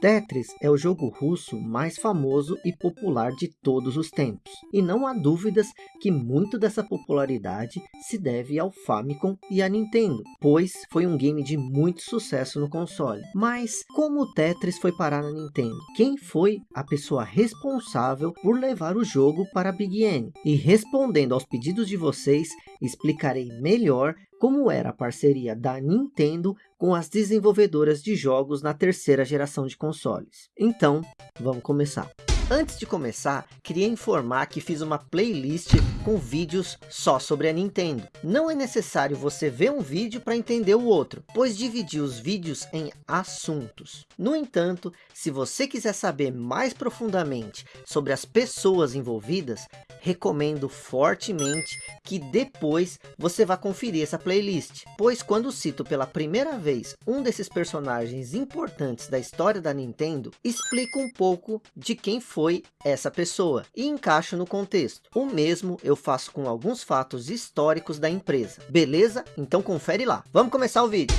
Tetris é o jogo russo mais famoso e popular de todos os tempos. E não há dúvidas que muito dessa popularidade se deve ao Famicom e à Nintendo, pois foi um game de muito sucesso no console. Mas como o Tetris foi parar na Nintendo? Quem foi a pessoa responsável por levar o jogo para a Big N? E respondendo aos pedidos de vocês, explicarei melhor como era a parceria da Nintendo com as desenvolvedoras de jogos na terceira geração de consoles. Então, vamos começar. Antes de começar, queria informar que fiz uma playlist com vídeos só sobre a Nintendo. Não é necessário você ver um vídeo para entender o outro, pois dividi os vídeos em assuntos. No entanto, se você quiser saber mais profundamente sobre as pessoas envolvidas, recomendo fortemente que depois você vá conferir essa playlist, pois quando cito pela primeira vez um desses personagens importantes da história da Nintendo, explico um pouco de quem foi essa pessoa e encaixo no contexto. O mesmo eu faço com alguns fatos históricos da empresa. Beleza? Então confere lá. Vamos começar o vídeo.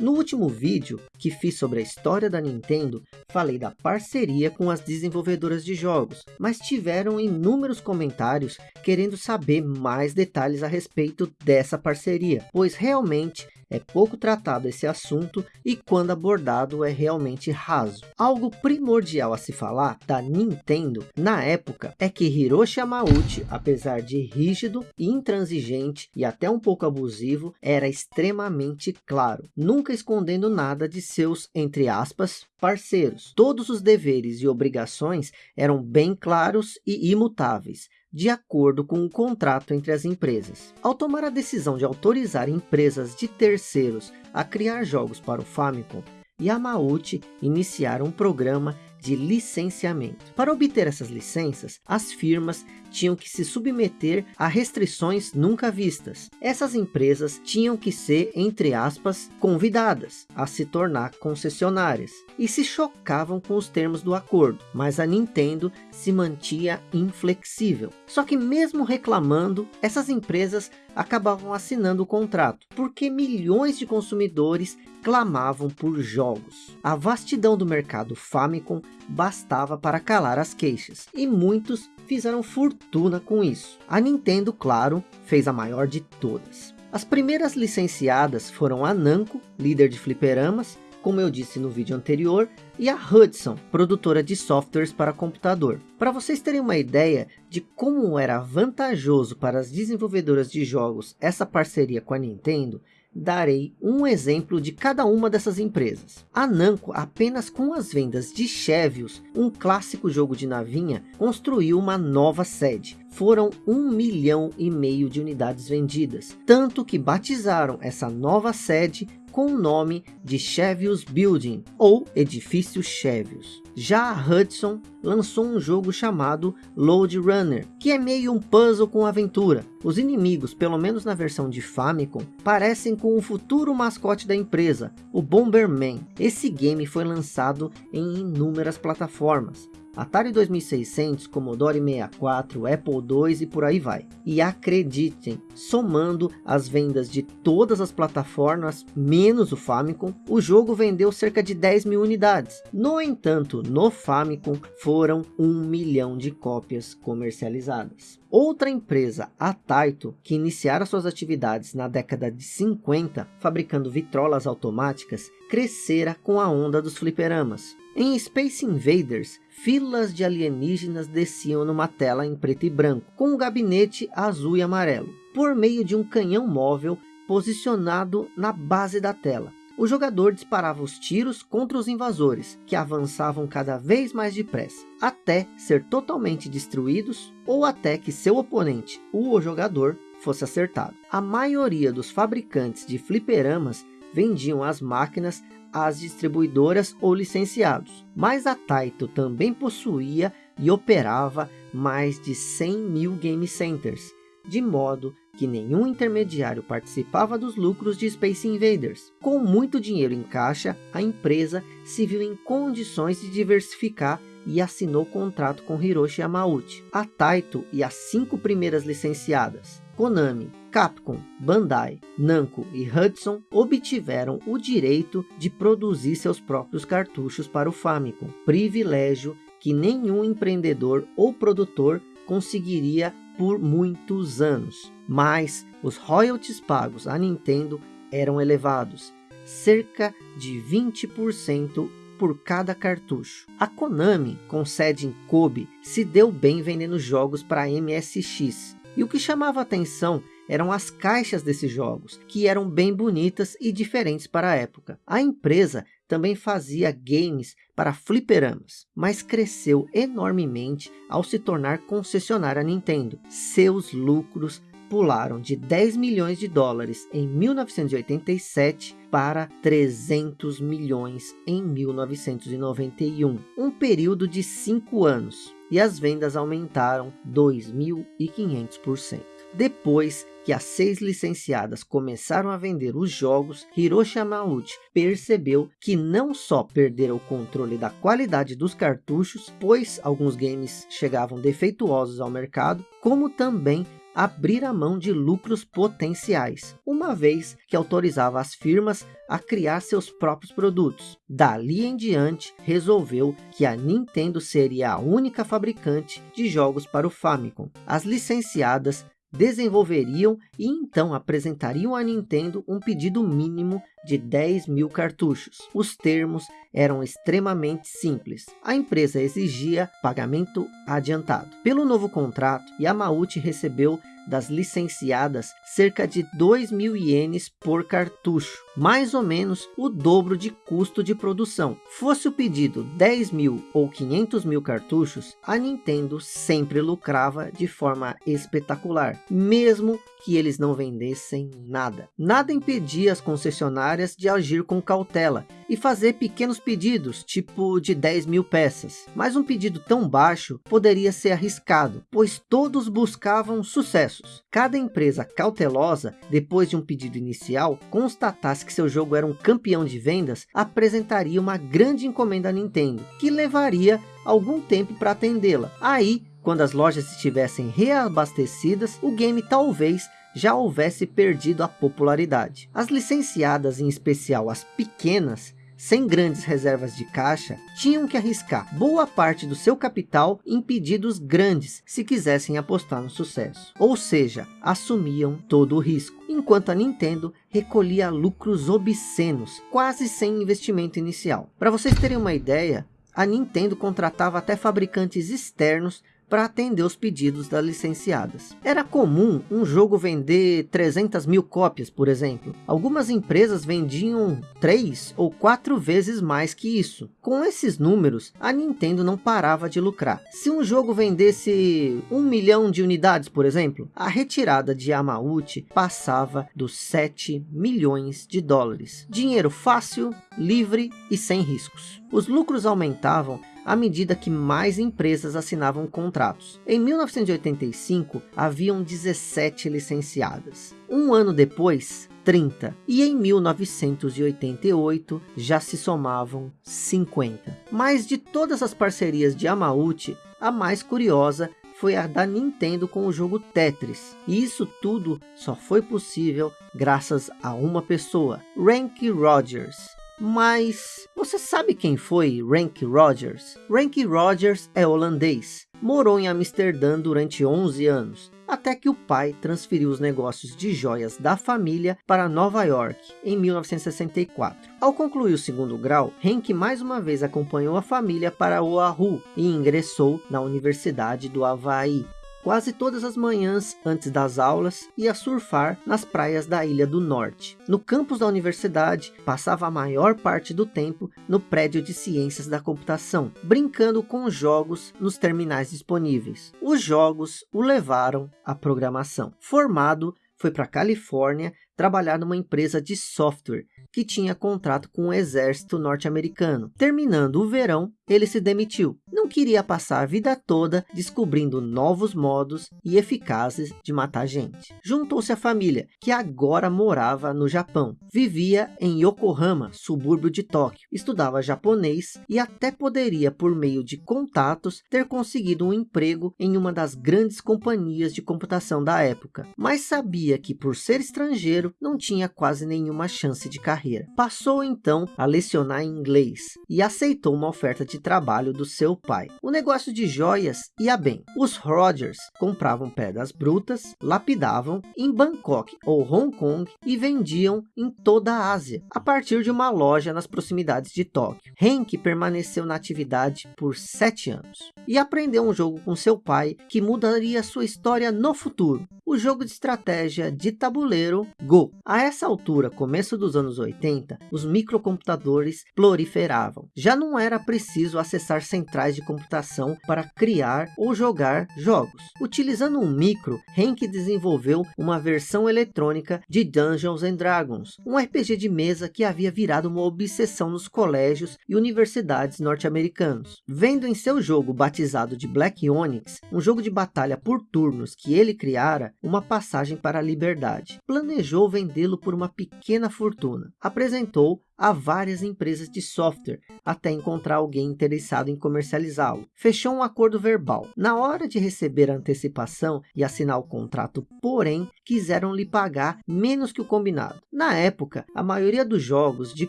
No último vídeo que fiz sobre a história da Nintendo, falei da parceria com as desenvolvedoras de jogos, mas tiveram inúmeros comentários querendo saber mais detalhes a respeito dessa parceria, pois realmente é pouco tratado esse assunto e quando abordado é realmente raso. Algo primordial a se falar da Nintendo na época é que Hiroshi Yamauchi, apesar de rígido, intransigente e até um pouco abusivo, era extremamente claro, nunca escondendo nada de seus, entre aspas, parceiros. Todos os deveres e obrigações eram bem claros e imutáveis, de acordo com o contrato entre as empresas. Ao tomar a decisão de autorizar empresas de terceiros a criar jogos para o Famicom, Yamauchi iniciaram um programa de licenciamento. Para obter essas licenças, as firmas tinham que se submeter a restrições nunca vistas. Essas empresas tinham que ser, entre aspas, convidadas a se tornar concessionárias e se chocavam com os termos do acordo, mas a Nintendo se mantinha inflexível. Só que mesmo reclamando, essas empresas acabavam assinando o contrato, porque milhões de consumidores clamavam por jogos. A vastidão do mercado Famicom bastava para calar as queixas, e muitos fizeram fortuna com isso. A Nintendo, claro, fez a maior de todas. As primeiras licenciadas foram a Namco, líder de fliperamas, como eu disse no vídeo anterior, e a Hudson, produtora de softwares para computador. Para vocês terem uma ideia de como era vantajoso para as desenvolvedoras de jogos essa parceria com a Nintendo, darei um exemplo de cada uma dessas empresas. A Namco, apenas com as vendas de Chevios, um clássico jogo de navinha, construiu uma nova sede. Foram um milhão e meio de unidades vendidas, tanto que batizaram essa nova sede com o nome de Chevios Building, ou Edifício Chevios. Já a Hudson lançou um jogo chamado Load Runner, que é meio um puzzle com aventura. Os inimigos, pelo menos na versão de Famicom, parecem com o futuro mascote da empresa, o Bomberman. Esse game foi lançado em inúmeras plataformas, Atari 2600, Commodore 64, Apple II e por aí vai. E acreditem, somando as vendas de todas as plataformas, menos o Famicom, o jogo vendeu cerca de 10 mil unidades. No entanto, no Famicom foram 1 milhão de cópias comercializadas. Outra empresa, a Taito, que iniciara suas atividades na década de 50, fabricando vitrolas automáticas, crescera com a onda dos fliperamas. Em Space Invaders, filas de alienígenas desciam numa tela em preto e branco, com um gabinete azul e amarelo, por meio de um canhão móvel posicionado na base da tela. O jogador disparava os tiros contra os invasores, que avançavam cada vez mais depressa, até ser totalmente destruídos ou até que seu oponente, o jogador, fosse acertado. A maioria dos fabricantes de fliperamas vendiam as máquinas às distribuidoras ou licenciados. Mas a Taito também possuía e operava mais de 100 mil game centers, de modo que nenhum intermediário participava dos lucros de Space Invaders. Com muito dinheiro em caixa, a empresa se viu em condições de diversificar e assinou contrato com Hiroshi Yamauchi. A Taito e as cinco primeiras licenciadas, Konami, Capcom, Bandai, Namco e Hudson obtiveram o direito de produzir seus próprios cartuchos para o Famicom, privilégio que nenhum empreendedor ou produtor conseguiria por muitos anos. Mas os royalties pagos à Nintendo eram elevados, cerca de 20% por cada cartucho. A Konami, com sede em Kobe, se deu bem vendendo jogos para MSX. E o que chamava atenção eram as caixas desses jogos, que eram bem bonitas e diferentes para a época. A empresa também fazia games para fliperamas, mas cresceu enormemente ao se tornar concessionária Nintendo. Seus lucros pularam de 10 milhões de dólares em 1987 para 300 milhões em 1991, um período de 5 anos, e as vendas aumentaram 2.500%. Depois que as seis licenciadas começaram a vender os jogos, Hiroshi Yamauchi percebeu que não só perderam o controle da qualidade dos cartuchos, pois alguns games chegavam defeituosos ao mercado, como também abrir a mão de lucros potenciais, uma vez que autorizava as firmas a criar seus próprios produtos. Dali em diante, resolveu que a Nintendo seria a única fabricante de jogos para o Famicom. As licenciadas desenvolveriam e então apresentariam à Nintendo um pedido mínimo de 10 mil cartuchos. Os termos eram extremamente simples. A empresa exigia pagamento adiantado. Pelo novo contrato, Yamauchi recebeu das licenciadas cerca de 2 mil ienes por cartucho, mais ou menos o dobro de custo de produção. Fosse o pedido 10 mil ou 500 mil cartuchos, a Nintendo sempre lucrava de forma espetacular, mesmo que eles não vendessem nada. Nada impedia as concessionárias de agir com cautela e fazer pequenos pedidos, tipo de 10 mil peças. Mas um pedido tão baixo poderia ser arriscado, pois todos buscavam sucessos. Cada empresa cautelosa, depois de um pedido inicial, constatasse que seu jogo era um campeão de vendas, apresentaria uma grande encomenda à Nintendo, que levaria algum tempo para atendê-la. Aí quando as lojas estivessem reabastecidas, o game talvez já houvesse perdido a popularidade. As licenciadas, em especial as pequenas, sem grandes reservas de caixa, tinham que arriscar boa parte do seu capital em pedidos grandes se quisessem apostar no sucesso. Ou seja, assumiam todo o risco, enquanto a Nintendo recolhia lucros obscenos, quase sem investimento inicial. Para vocês terem uma ideia, a Nintendo contratava até fabricantes externos para atender os pedidos das licenciadas. Era comum um jogo vender 300 mil cópias, por exemplo. Algumas empresas vendiam 3 ou 4 vezes mais que isso. Com esses números, a Nintendo não parava de lucrar. Se um jogo vendesse 1 milhão de unidades, por exemplo, a retirada de Yamauchi passava dos 7 milhões de dólares. Dinheiro fácil, livre e sem riscos. Os lucros aumentavam à medida que mais empresas assinavam contratos. Em 1985, haviam 17 licenciadas. Um ano depois, 30. E em 1988 já se somavam 50. Mas de todas as parcerias de Amauchi, a mais curiosa foi a da Nintendo com o jogo Tetris. E isso tudo só foi possível graças a uma pessoa, Ranky Rogers. Mas você sabe quem foi Rank Rogers? Rank Rogers é holandês. Morou em Amsterdã durante 11 anos, até que o pai transferiu os negócios de joias da família para Nova York, em 1964. Ao concluir o segundo grau, Henk mais uma vez acompanhou a família para Oahu e ingressou na Universidade do Havaí, quase todas as manhãs antes das aulas ia surfar nas praias da Ilha do Norte. No campus da universidade, passava a maior parte do tempo no prédio de ciências da computação, brincando com jogos nos terminais disponíveis. Os jogos o levaram à programação. Formado, foi para a Califórnia trabalhar numa empresa de software que tinha contrato com o exército norte-americano. Terminando o verão, ele se demitiu. Não queria passar a vida toda descobrindo novos modos e eficazes de matar gente. Juntou-se à família, que agora morava no Japão. Vivia em Yokohama, subúrbio de Tóquio. Estudava japonês e até poderia, por meio de contatos, ter conseguido um emprego em uma das grandes companhias de computação da época. Mas sabia que por ser estrangeiro, não tinha quase nenhuma chance de carreira. Passou então a lecionar inglês e aceitou uma oferta de trabalho do seu pai. O negócio de joias ia bem. Os Rogers compravam pedras brutas, lapidavam em Bangkok ou Hong Kong e vendiam em toda a Ásia, a partir de uma loja nas proximidades de Tóquio. Henk permaneceu na atividade por sete anos e aprendeu um jogo com seu pai que mudaria sua história no futuro. O jogo de estratégia de tabuleiro Go. A essa altura, começo dos anos 80, os microcomputadores proliferavam. Já não era preciso acessar centrais de computação para criar ou jogar jogos. Utilizando um micro, Henk desenvolveu uma versão eletrônica de Dungeons and Dragons, um RPG de mesa que havia virado uma obsessão nos colégios e universidades norte-americanos. Vendo em seu jogo batizado de Black Onyx, um jogo de batalha por turnos que ele criara, uma passagem para a liberdade. Planejou vendê-lo por uma pequena fortuna. Apresentou a várias empresas de software até encontrar alguém interessado em comercializá-lo. Fechou um acordo verbal. Na hora de receber a antecipação e assinar o contrato, porém, quiseram lhe pagar menos que o combinado. Na época, a maioria dos jogos de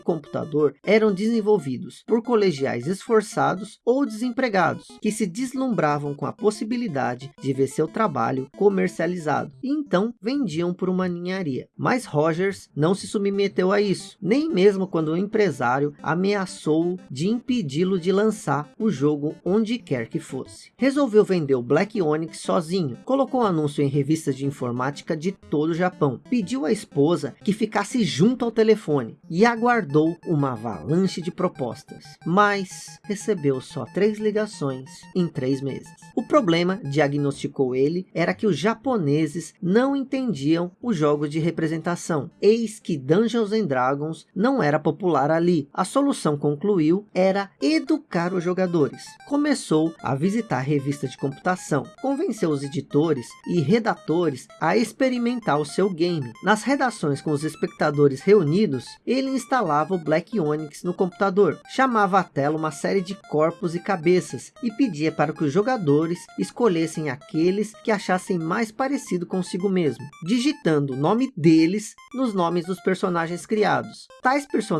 computador eram desenvolvidos por colegiais esforçados ou desempregados, que se deslumbravam com a possibilidade de ver seu trabalho comercializado, e então vendiam por uma ninharia. Mas Rogers não se submeteu a isso, nem mesmo quando quando o empresário ameaçou de impedi-lo de lançar o jogo onde quer que fosse. Resolveu vender o Black Onyx sozinho, colocou um anúncio em revistas de informática de todo o Japão, pediu à esposa que ficasse junto ao telefone e aguardou uma avalanche de propostas, mas recebeu só três ligações em três meses. O problema, diagnosticou ele, era que os japoneses não entendiam os jogos de representação. Eis que Dungeons and Dragons não era popular ali. A solução, concluiu, era educar os jogadores. Começou a visitar revistas de computação, convenceu os editores e redatores a experimentar o seu game. Nas redações com os espectadores reunidos, ele instalava o Black Onyx no computador, chamava à tela uma série de corpos e cabeças e pedia para que os jogadores escolhessem aqueles que achassem mais parecido consigo mesmo, digitando o nome deles nos nomes dos personagens criados. Tais personagens,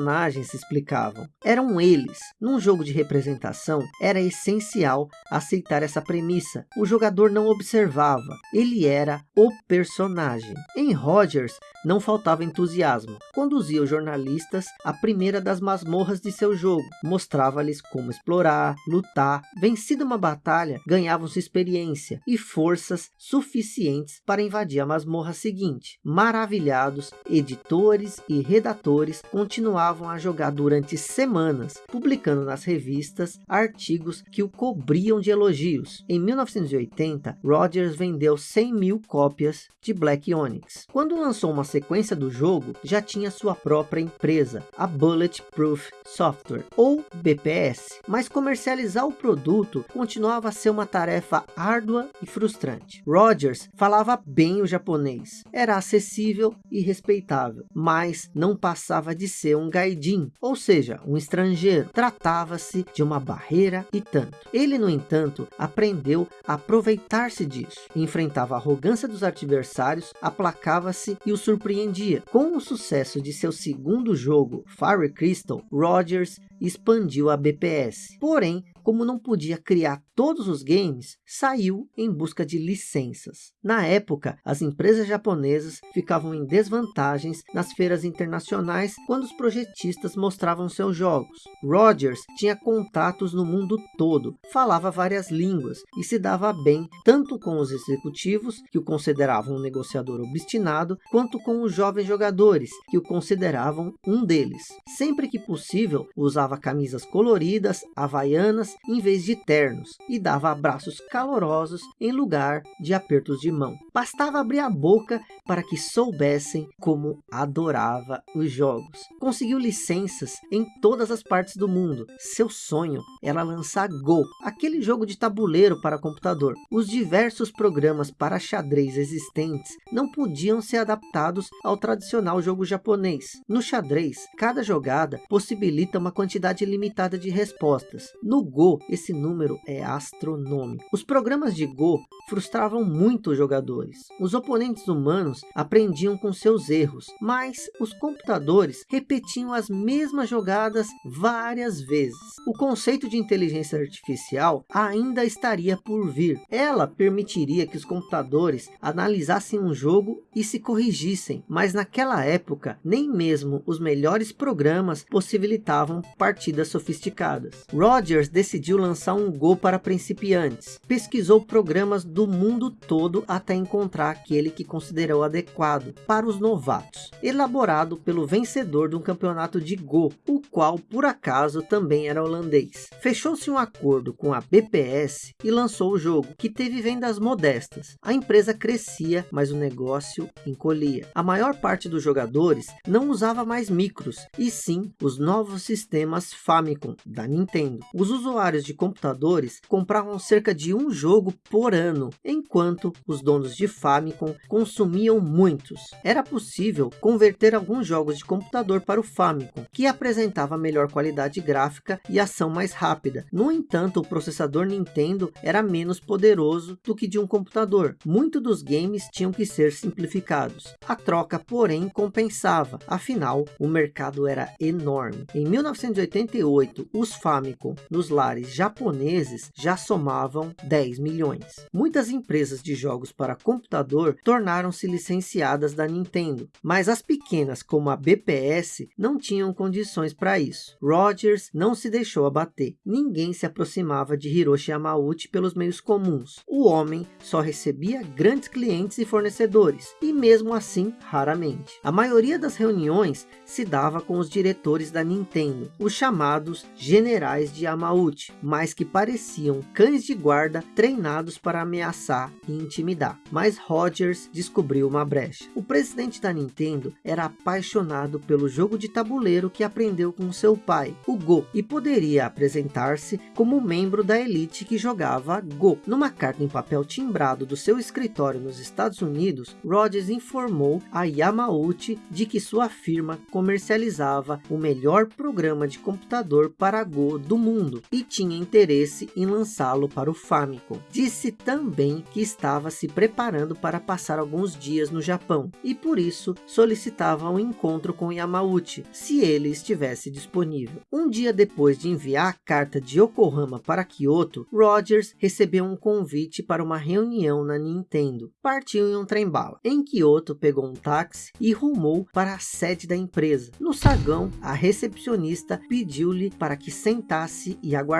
se explicavam, eram eles. Num jogo de representação, era essencial aceitar essa premissa. O jogador não observava, ele era o personagem. Em Rogers, não faltava entusiasmo. Conduzia os jornalistas à primeira das masmorras de seu jogo. Mostrava-lhes como explorar, lutar. Vencida uma batalha, ganhavam-se experiência e forças suficientes para invadir a masmorra seguinte. Maravilhados, editores e redatores continuavam a jogar durante semanas, publicando nas revistas artigos que o cobriam de elogios. Em 1980, Rogers vendeu 100 mil cópias de Black Onyx. Quando lançou uma sequência do jogo, já tinha sua própria empresa, a Bulletproof Software, ou BPS. Mas comercializar o produto continuava a ser uma tarefa árdua e frustrante. Rogers falava bem o japonês, era acessível e respeitável, mas não passava de ser um gaidin, ou seja, um estrangeiro. Tratava-se de uma barreira e tanto. Ele, no entanto, aprendeu a aproveitar-se disso. Enfrentava a arrogância dos adversários, aplacava-se e o surpreendia. Com o sucesso de seu segundo jogo, Fire Crystal, Rogers expandiu a BPS. Porém, como não podia criar todos os games, saiu em busca de licenças. Na época, as empresas japonesas ficavam em desvantagens nas feiras internacionais quando os projetistas mostravam seus jogos. Rogers tinha contatos no mundo todo, falava várias línguas e se dava bem tanto com os executivos, que o consideravam um negociador obstinado, quanto com os jovens jogadores, que o consideravam um deles. Sempre que possível, usava camisas coloridas, havaianas, em vez de ternos, e dava abraços calorosos em lugar de apertos de mão. Bastava abrir a boca para que soubessem como adorava os jogos. Conseguiu licenças em todas as partes do mundo. Seu sonho era lançar Go, aquele jogo de tabuleiro para computador. Os diversos programas para xadrez existentes não podiam ser adaptados ao tradicional jogo japonês. No xadrez, cada jogada possibilita uma quantidade limitada de respostas. No Go, esse número é astronômico. Os programas de Go frustravam muito os jogadores. Os oponentes humanos aprendiam com seus erros, mas os computadores repetiam as mesmas jogadas várias vezes. O conceito de inteligência artificial ainda estaria por vir. Ela permitiria que os computadores analisassem um jogo e se corrigissem, mas naquela época nem mesmo os melhores programas possibilitavam partidas sofisticadas. Rogers decidiu lançar um Go para principiantes. Pesquisou programas do mundo todo até encontrar aquele que considerou adequado para os novatos, elaborado pelo vencedor de um campeonato de Go, o qual por acaso também era holandês. Fechou-se um acordo com a BPS e lançou o jogo, que teve vendas modestas. A empresa crescia, mas o negócio encolhia. A maior parte dos jogadores não usava mais micros, e sim os novos sistemas Famicom da Nintendo. Os usuários de computadores compravam cerca de um jogo por ano ano, enquanto os donos de Famicom consumiam muitos. Era possível converter alguns jogos de computador para o Famicom, que apresentava melhor qualidade gráfica e ação mais rápida. No entanto, o processador Nintendo era menos poderoso do que de um computador. Muitos dos games tinham que ser simplificados. A troca, porém, compensava, afinal, o mercado era enorme. Em 1988, os Famicom nos lares japoneses já somavam 10 milhões. Muitas empresas de jogos para computador tornaram-se licenciadas da Nintendo, mas as pequenas como a BPS não tinham condições para isso. Rogers não se deixou abater. Ninguém se aproximava de Hiroshi Yamauchi pelos meios comuns. O homem só recebia grandes clientes e fornecedores, e mesmo assim, raramente. A maioria das reuniões se dava com os diretores da Nintendo, os chamados generais de Yamauchi, mas que pareciam cães de guarda treinados para ameaçar e intimidar. Mas Rogers descobriu uma brecha. O presidente da Nintendo era apaixonado pelo jogo de tabuleiro que aprendeu com seu pai, o Go, e poderia apresentar-se como membro da elite que jogava Go. Numa carta em papel timbrado do seu escritório nos Estados Unidos, Rogers informou a Yamauchi de que sua firma comercializava o melhor programa de computador para Go do mundo e tinha interesse em lançá-lo para o Famicom. Disse também que estava se preparando para passar alguns dias no Japão e por isso solicitava um encontro com Yamauchi, se ele estivesse disponível. Um dia depois de enviar a carta de Yokohama para Kyoto, Rogers recebeu um convite para uma reunião na Nintendo. Partiu em um trem-bala. Em Kyoto, pegou um táxi e rumou para a sede da empresa. No saguão, a recepcionista pediu-lhe para que sentasse e aguardasse.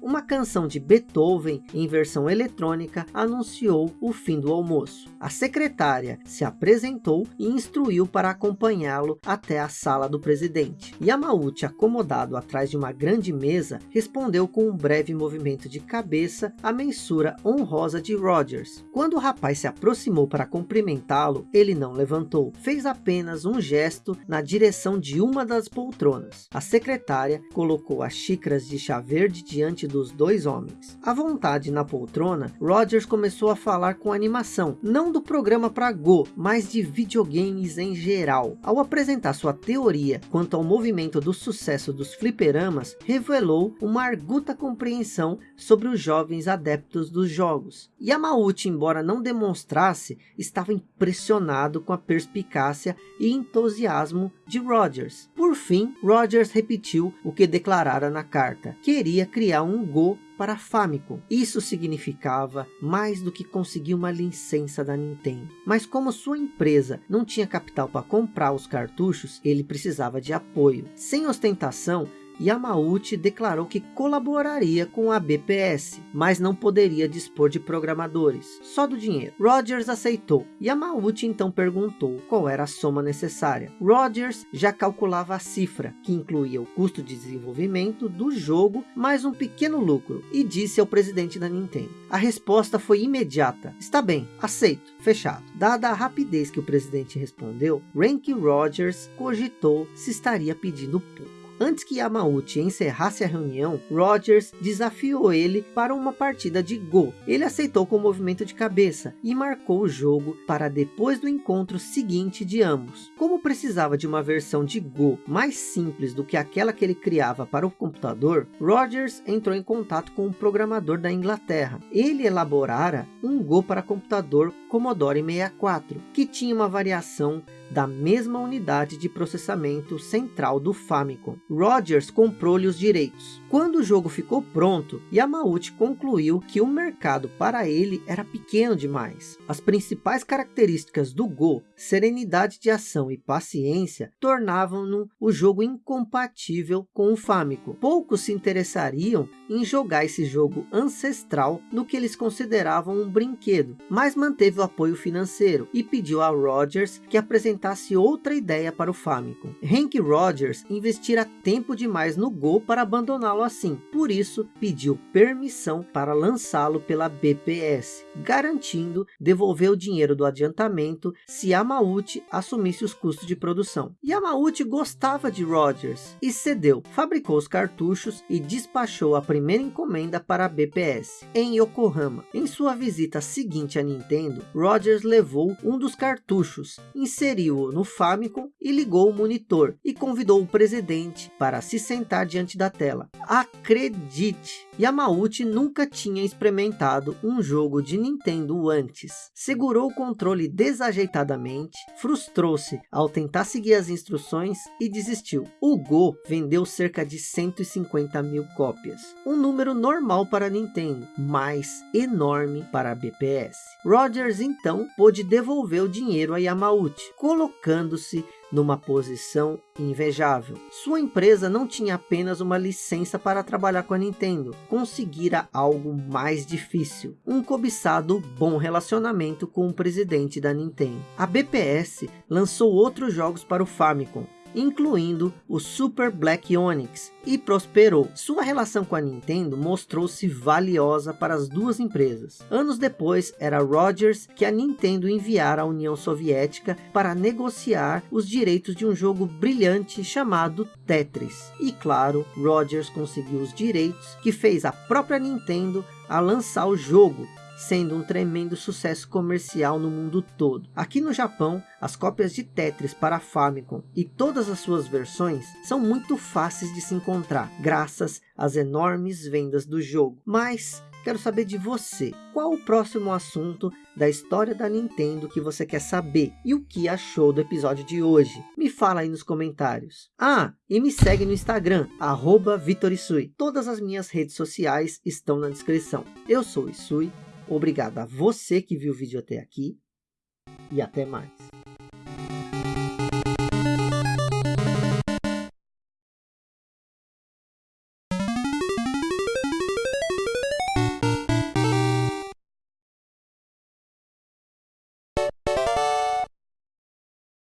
Uma canção de Beethoven em versão eletrônica anunciou o fim do almoço. A secretária se apresentou e instruiu para acompanhá-lo até a sala do presidente. Yamauchi, acomodado atrás de uma grande mesa, respondeu com um breve movimento de cabeça à mensura honrosa de Rogers. Quando o rapaz se aproximou para cumprimentá-lo, ele não levantou. Fez apenas um gesto na direção de uma das poltronas. A secretária colocou as xícaras de chá verde diante dos dois homens. À vontade na poltrona, Rogers começou a falar com animação, não do programa para Go, mas de videogames em geral. Ao apresentar sua teoria quanto ao movimento do sucesso dos fliperamas, revelou uma arguta compreensão sobre os jovens adeptos dos jogos. Yamauchi, embora não demonstrasse, estava impressionado com a perspicácia e entusiasmo de Rogers. Por fim, Rogers repetiu o que declarara na carta. Queria criar um Go para Famicom. Isso significava mais do que conseguir uma licença da Nintendo. Mas como sua empresa não tinha capital para comprar os cartuchos, ele precisava de apoio. Sem ostentação, Yamauchi declarou que colaboraria com a BPS, mas não poderia dispor de programadores, só do dinheiro. Rogers aceitou. Yamauchi então perguntou qual era a soma necessária. Rogers já calculava a cifra, que incluía o custo de desenvolvimento do jogo, mais um pequeno lucro, e disse ao presidente da Nintendo. A resposta foi imediata. Está bem, aceito, fechado. Dada a rapidez que o presidente respondeu, Rank Rogers cogitou se estaria pedindo pouco. Antes que Yamauchi encerrasse a reunião, Rogers desafiou ele para uma partida de Go. Ele aceitou com o movimento de cabeça e marcou o jogo para depois do encontro seguinte de ambos. Como precisava de uma versão de Go mais simples do que aquela que ele criava para o computador, Rogers entrou em contato com um programador da Inglaterra. Ele elaborara um Go para computador Commodore 64, que tinha uma variação da mesma unidade de processamento central do Famicom. Rogers comprou-lhe os direitos. Quando o jogo ficou pronto, Yamauchi concluiu que o mercado para ele era pequeno demais. As principais características do Go, serenidade de ação e paciência, tornavam-no o jogo incompatível com o Famicom. Poucos se interessariam em jogar esse jogo ancestral no que eles consideravam um brinquedo, mas manteve o apoio financeiro e pediu a Rogers que apresentasse outra ideia para o Famicom. Hank Rogers investira tempo demais no Go para abandoná-lo assim, por isso pediu permissão para lançá-lo pela BPS, garantindo devolver o dinheiro do adiantamento se Yamauchi assumisse os custos de produção. Yamauchi gostava de Rogers e cedeu, fabricou os cartuchos e despachou a primeira encomenda para a BPS, em Yokohama. Em sua visita seguinte à Nintendo, Rogers levou um dos cartuchos, inseriu-o no Famicom e ligou o monitor, e convidou o presidente para se sentar diante da tela. Acredite, Yamauchi nunca tinha experimentado um jogo de Nintendo antes. Segurou o controle desajeitadamente, frustrou-se ao tentar seguir as instruções e desistiu. O Go vendeu cerca de 150 mil cópias, um número normal para Nintendo, mas enorme para a BPS. Rogers então pôde devolver o dinheiro a Yamauchi, colocando-se numa posição invejável. Sua empresa não tinha apenas uma licença para trabalhar com a Nintendo, conseguira algo mais difícil, um cobiçado bom relacionamento com o presidente da Nintendo. A BPS lançou outros jogos para o Famicom, incluindo o Super Black Onyx, e prosperou. Sua relação com a Nintendo mostrou-se valiosa para as duas empresas. Anos depois, era Rogers que a Nintendo enviara à União Soviética para negociar os direitos de um jogo brilhante chamado Tetris. E claro, Rogers conseguiu os direitos que fez a própria Nintendo a lançar o jogo sendo um tremendo sucesso comercial no mundo todo. Aqui no Japão, as cópias de Tetris para Famicom e todas as suas versões são muito fáceis de se encontrar, graças às enormes vendas do jogo. Mas quero saber de você, qual o próximo assunto da história da Nintendo que você quer saber e o que achou do episódio de hoje? Me fala aí nos comentários. Ah, e me segue no Instagram, arroba. Todas as minhas redes sociais estão na descrição. Eu sou Isui Obrigado a você que viu o vídeo até aqui e até mais.